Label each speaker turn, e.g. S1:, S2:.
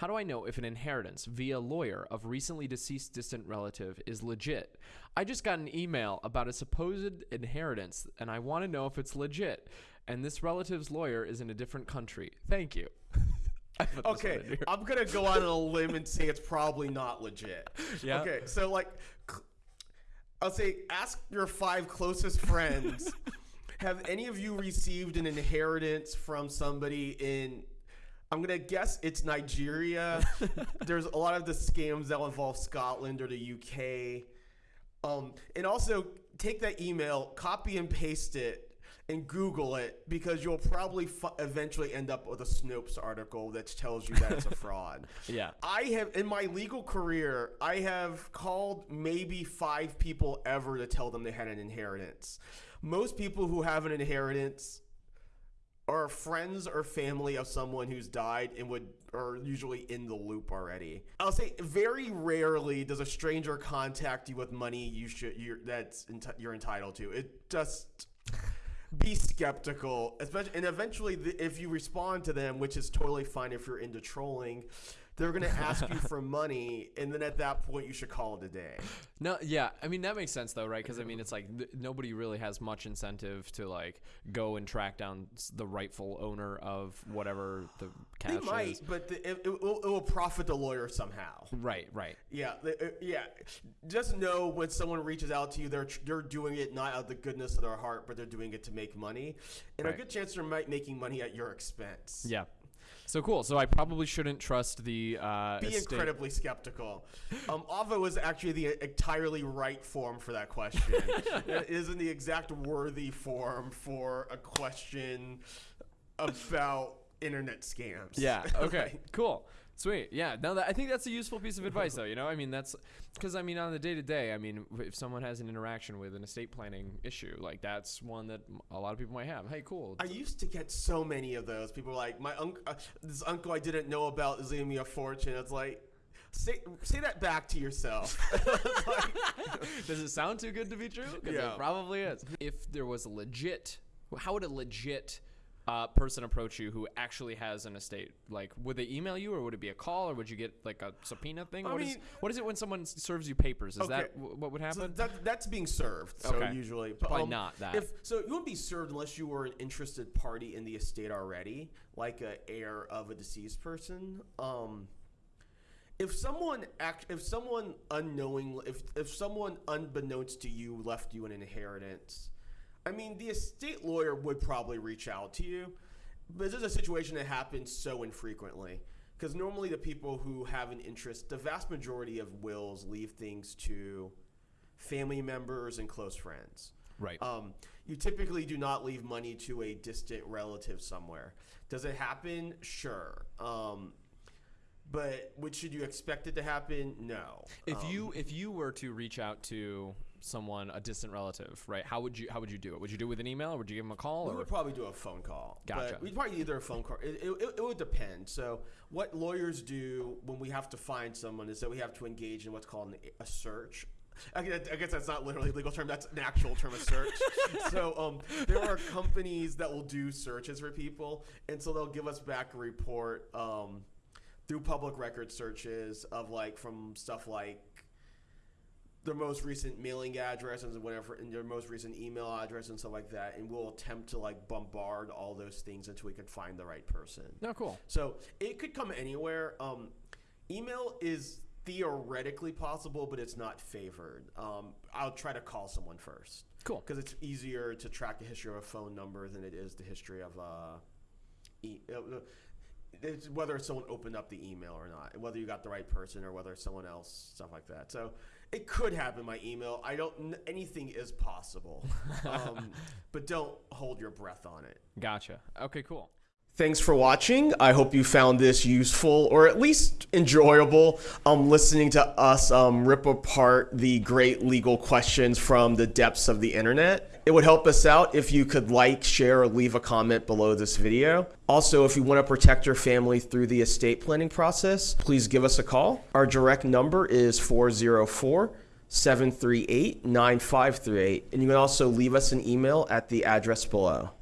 S1: How do I know if an inheritance via lawyer of recently deceased distant relative is legit? I just got an email about a supposed inheritance and I want to know if it's legit. And this relative's lawyer is in a different country. Thank you. I put this one
S2: Okay. I'm gonna go out on a limb and say it's probably not legit.
S1: Yeah.
S2: Okay, so like, I'll say ask your five closest friends. have any of you received an inheritance from somebody in? I'm gonna guess it's Nigeria. There's a lot of the scams that involve Scotland or the UK. Um, and also take that email, copy and paste it, and Google it because you'll probably f- eventually end up with a Snopes article that tells you that it's a fraud.
S1: Yeah.
S2: I have in my legal career, I have called maybe five people ever to tell them they had an inheritance. Most people who have an inheritance are friends or family of someone who's died and would are usually in the loop already. I'll say very rarely does a stranger contact you with money you should you're, that's you're entitled to. It just be skeptical, especially and eventually the, if you respond to them, which is totally fine if you're into trolling, they're gonna ask you for money, and then at that point you should call it a day.
S1: No, yeah, I mean that makes sense though, right? Because I mean it's like th- nobody really has much incentive to like go and track down the rightful owner of whatever the
S2: They
S1: cash
S2: might,
S1: is.
S2: but the, it, it, will, it will profit the lawyer somehow.
S1: Right, right.
S2: Yeah, the- uh, yeah. Just know when someone reaches out to you, they're they're doing it not out of the goodness of their heart, but they're doing it to make money, and a good chance they're might making money at your expense.
S1: Yeah. So cool. So I probably shouldn't trust the uh,
S2: Be
S1: estate-
S2: incredibly skeptical. Um, Ava was actually the entirely right form for that question. it isn't the exact worthy form for a question about internet scams.
S1: Yeah. Okay. cool. Sweet. Yeah. No, that, I think that's a useful piece of advice, though. You know, I mean, that's because I mean, on the day to day, I mean, if someone has an interaction with an estate planning issue, like that's one that a lot of people might have. Hey, cool.
S2: I used to get so many of those. People were like, my uncle, uh, this uncle I didn't know about is leaving me a fortune. It's like, say, say that back to yourself. Like-
S1: Does it sound too good to be true? Because
S2: Yeah.
S1: it probably is. If there was a legit, how would a legit uh, person approach you who actually has an estate? Like, would they email you, or would it be a call, or would you get like a subpoena thing?
S2: I
S1: What is
S2: mean-
S1: what is it when someone s- serves you papers? Is that
S2: Okay.
S1: what would
S2: so
S1: happen?
S2: that, that's being served. So
S1: Okay.
S2: usually, but,
S1: Probably
S2: um,
S1: not that.
S2: If so, you wouldn't be served unless you were an interested party in the estate already, like a heir of a deceased person. Um, if someone act, if someone unknowingly, if if someone unbeknownst to you left you an inheritance, I mean, the estate lawyer would probably reach out to you. But this is a situation that happens so infrequently. Because normally the people who have an interest, the vast majority of wills leave things to family members and close friends.
S1: right.
S2: Um, you typically do not leave money to a distant relative somewhere. Does it happen? Sure. Um, but would should you expect it to happen? No.
S1: if
S2: Um,
S1: you if you were to reach out to someone, a distant relative, right? How would you how would you do it? Would you do it with an email, or would you give them a call?
S2: We
S1: Or
S2: would probably do a phone call.
S1: Gotcha.
S2: But we'd probably either a phone call. It, it, it, would depend. So, what lawyers do when we have to find someone is that we have to engage in what's called an, a search. I guess, I guess that's not literally a legal term. That's an actual term of search. so um, there are companies that will do searches for people, and so they'll give us back a report um, through public record searches of like from stuff like their most recent mailing address and whatever, and their most recent email address and stuff like that, and we'll attempt to like bombard all those things until we can find the right person.
S1: no, cool.
S2: So it could come anywhere. Um, email is theoretically possible, but it's not favored. Um, I'll try to call someone first.
S1: Cool.
S2: Because it's easier to track the history of a phone number than it is the history of uh, e- uh, it's whether someone opened up the email or not, whether you got the right person or whether it's someone else, stuff like that. So it could happen by email. I don't. Anything is possible, um, but don't hold your breath on it.
S1: Gotcha. Okay, cool.
S2: Thanks for watching. I hope you found this useful or at least enjoyable. Um, listening to us um, rip apart the great legal questions from the depths of the internet. It would help us out if you could like, share, or leave a comment below this video. Also, if you want to protect your family through the estate planning process, please give us a call. Our direct number is 404 738 9538, and you can also leave us an email at the address below.